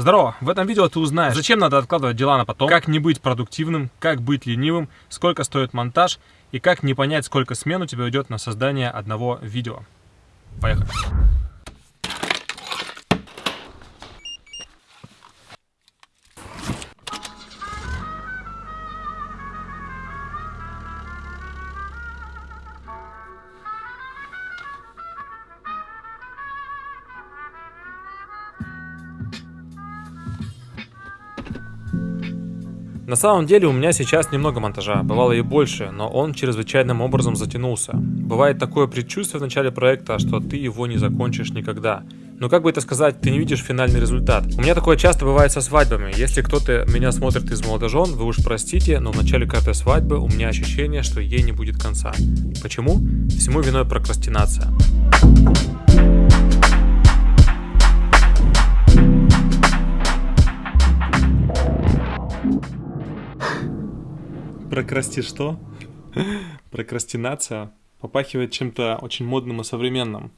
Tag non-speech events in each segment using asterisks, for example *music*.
Здорово! В этом видео ты узнаешь, зачем надо откладывать дела на потом, как не быть продуктивным, как быть ленивым, сколько стоит монтаж и как не понять, сколько смен у тебя уйдет на создание одного видео. Поехали! На самом деле у меня сейчас немного монтажа, бывало и больше, но он чрезвычайным образом затянулся. Бывает такое предчувствие в начале проекта, что ты его не закончишь никогда. Но как бы это сказать, ты не видишь финальный результат. У меня такое часто бывает со свадьбами. Если кто-то меня смотрит из молодожен, вы уж простите, но в начале каждой свадьбы у меня ощущение, что ей не будет конца. Почему? Всему виной прокрастинация. Прокрасти что? Прокрастинация попахивает чем-то очень модным и современным.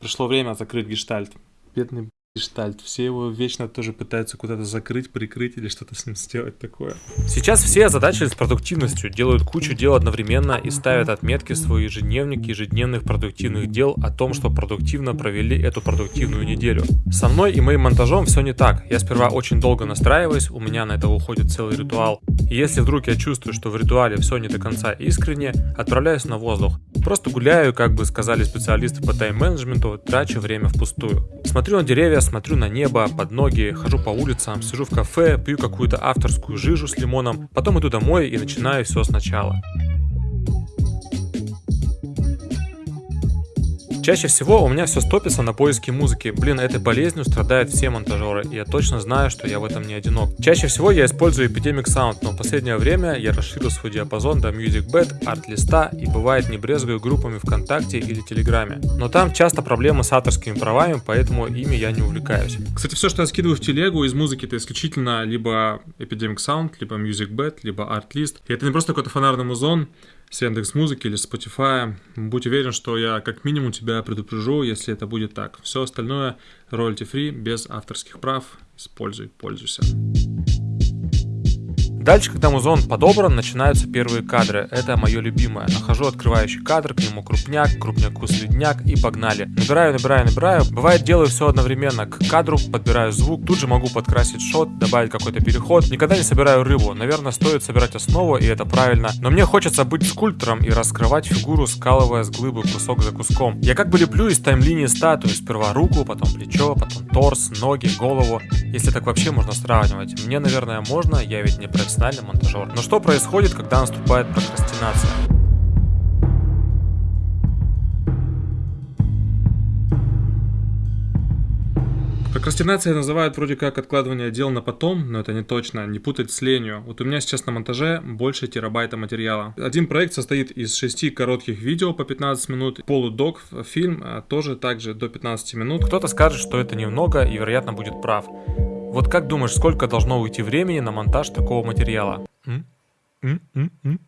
Пришло время закрыть гештальт. Бедный гештальт. Все его вечно тоже пытаются куда-то закрыть, прикрыть или что-то с ним сделать такое. Сейчас все озадачились продуктивностью, делают кучу дел одновременно и ставят отметки в свой ежедневник ежедневных продуктивных дел о том, что продуктивно провели эту продуктивную неделю. Со мной и моим монтажом все не так. Я сперва очень долго настраиваюсь, у меня на это уходит целый ритуал. И если вдруг я чувствую, что в ритуале все не до конца искренне, отправляюсь на воздух. Просто гуляю, как бы сказали специалисты по тайм-менеджменту, трачу время впустую. Смотрю на деревья, смотрю на небо, под ноги, хожу по улицам, сижу в кафе, пью какую-то авторскую жижу с лимоном, потом иду домой и начинаю все сначала. Чаще всего у меня все стопится на поиске музыки. Блин, этой болезнью страдают все монтажеры, и я точно знаю, что я в этом не одинок. Чаще всего я использую Epidemic Sound, но в последнее время я расширил свой диапазон до MusicBed, арт-листа и бывает не брезгую группами ВКонтакте или Телеграме. Но там часто проблемы с авторскими правами, поэтому ими я не увлекаюсь. Кстати, все, что я скидываю в телегу из музыки, это исключительно либо Epidemic Sound, либо MusicBed, либо ArtList. И это не просто какой-то фонарный музон, с Яндекс Музыки или Spotify. Будь уверен, что я как минимум тебя предупрежу, если это будет так. Все остальное royalty free, без авторских прав. Используй, пользуйся. Дальше, когда музон подобран, начинаются первые кадры. Это мое любимое. Нахожу открывающий кадр, к нему крупняк, крупняку следняк и погнали. Набираю, набираю, набираю. Бывает, делаю все одновременно. К кадру подбираю звук, тут же могу подкрасить шот, добавить какой-то переход. Никогда не собираю рыбу. Наверное, стоит собирать основу, и это правильно. Но мне хочется быть скульптором и раскрывать фигуру, скалывая с глыбы кусок за куском. Я как бы леплю из таймлинии статую. Сперва руку, потом плечо, потом торс, ноги, голову. Если так вообще можно сравнивать. Мне, наверное, можно, я ведь не профессионал профессиональный монтажер. Но что происходит, когда наступает прокрастинация? Прокрастинация называют вроде как откладывание дел на потом, но это не точно, не путать с ленью. Вот у меня сейчас на монтаже больше терабайта материала. Один проект состоит из шести коротких видео по 15 минут, полудок, фильм а тоже также до 15 минут. Кто-то скажет, что это немного и вероятно будет прав. Вот как думаешь, сколько должно уйти времени на монтаж такого материала? М? М? М? М?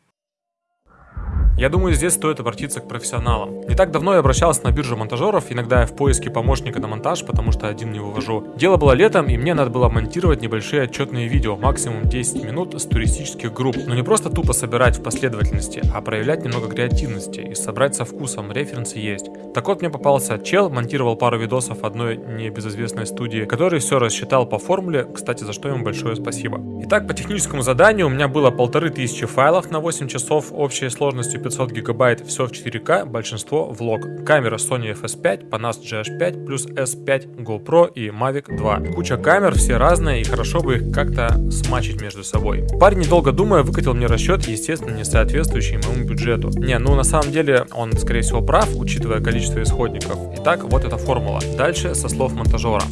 Я думаю, здесь стоит обратиться к профессионалам. Не так давно я обращался на биржу монтажеров, иногда я в поиске помощника на монтаж, потому что один не вывожу. Дело было летом, и мне надо было монтировать небольшие отчетные видео, максимум 10 минут с туристических групп. Но не просто тупо собирать в последовательности, а проявлять немного креативности и собрать со вкусом, референсы есть. Так вот мне попался чел, монтировал пару видосов одной небезызвестной студии, который все рассчитал по формуле, кстати, за что ему большое спасибо. Итак, по техническому заданию у меня было полторы тысячи файлов на 8 часов общей сложностью 500 гигабайт, все в 4К, большинство влог. Камера Sony FS5, Panas GH5, плюс S5, GoPro и Mavic 2. Куча камер, все разные, и хорошо бы их как-то смачить между собой. Парень, недолго думая, выкатил мне расчет, естественно, не соответствующий моему бюджету. Не, ну на самом деле он, скорее всего, прав, учитывая количество исходников. Итак, вот эта формула. Дальше со слов монтажера.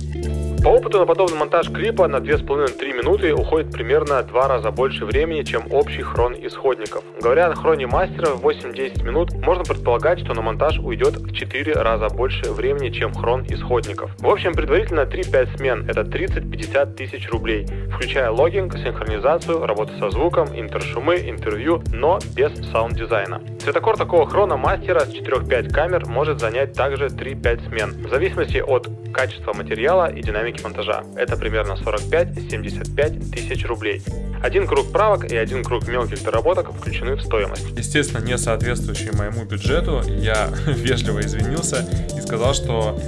По опыту на подобный монтаж клипа на 2,5-3 минуты уходит примерно 2 раза больше времени, чем общий хрон исходников. Говоря о хроне мастера в 8-10 минут, можно предполагать, что на монтаж уйдет в 4 раза больше времени, чем хрон исходников. В общем, предварительно 3-5 смен – это 30-50 тысяч рублей, включая logging, синхронизацию, работу со звуком, интершумы, интервью, но без саунд-дизайна. Цветокор такого хрона мастера с 4-5 камер может занять также 3-5 смен, в зависимости от качества материала и динамики монтажа. Это примерно 45-75 тысяч рублей. Один круг правок и один круг мелких доработок включены в стоимость. Естественно, не соответствующий моему бюджету, я *laughs* вежливо извинился и сказал, что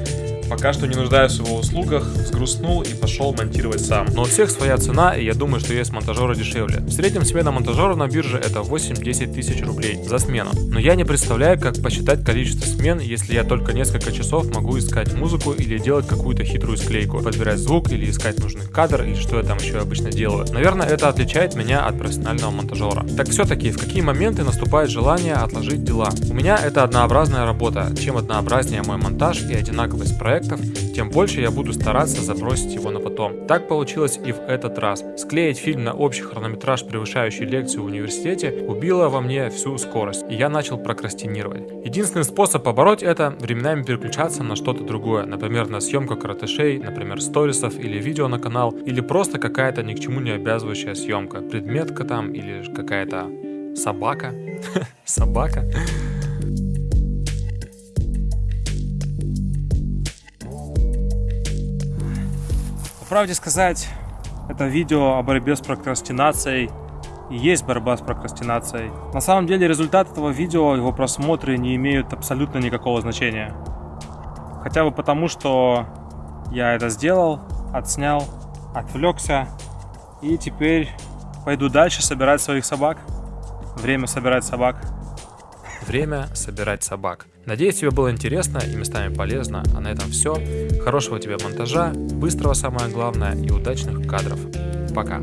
Пока что не нуждаюсь в его услугах, взгрустнул и пошел монтировать сам. Но у всех своя цена, и я думаю, что есть монтажеры дешевле. В среднем смена монтажера на бирже это 8-10 тысяч рублей за смену. Но я не представляю, как посчитать количество смен, если я только несколько часов могу искать музыку или делать какую-то хитрую склейку, подбирать звук или искать нужный кадр или что я там еще обычно делаю. Наверное, это отличает меня от профессионального монтажера. Так все-таки, в какие моменты наступает желание отложить дела? У меня это однообразная работа. Чем однообразнее мой монтаж и одинаковость проекта, проектов, тем больше я буду стараться забросить его на потом. Так получилось и в этот раз. Склеить фильм на общий хронометраж, превышающий лекцию в университете, убило во мне всю скорость, и я начал прокрастинировать. Единственный способ побороть это – временами переключаться на что-то другое, например, на съемку каратышей, например, сторисов или видео на канал, или просто какая-то ни к чему не обязывающая съемка, предметка там или какая-то собака. *laughs* Собака. Правде сказать, это видео о борьбе с прокрастинацией и есть борьба с прокрастинацией. На самом деле результат этого видео, его просмотры не имеют абсолютно никакого значения. Хотя бы потому, что я это сделал, отснял, отвлекся и теперь пойду дальше собирать своих собак. Время собирать собак. Время собирать собак. Надеюсь, тебе было интересно и местами полезно. А на этом все. Хорошего тебе монтажа, быстрого самое главное и удачных кадров. Пока.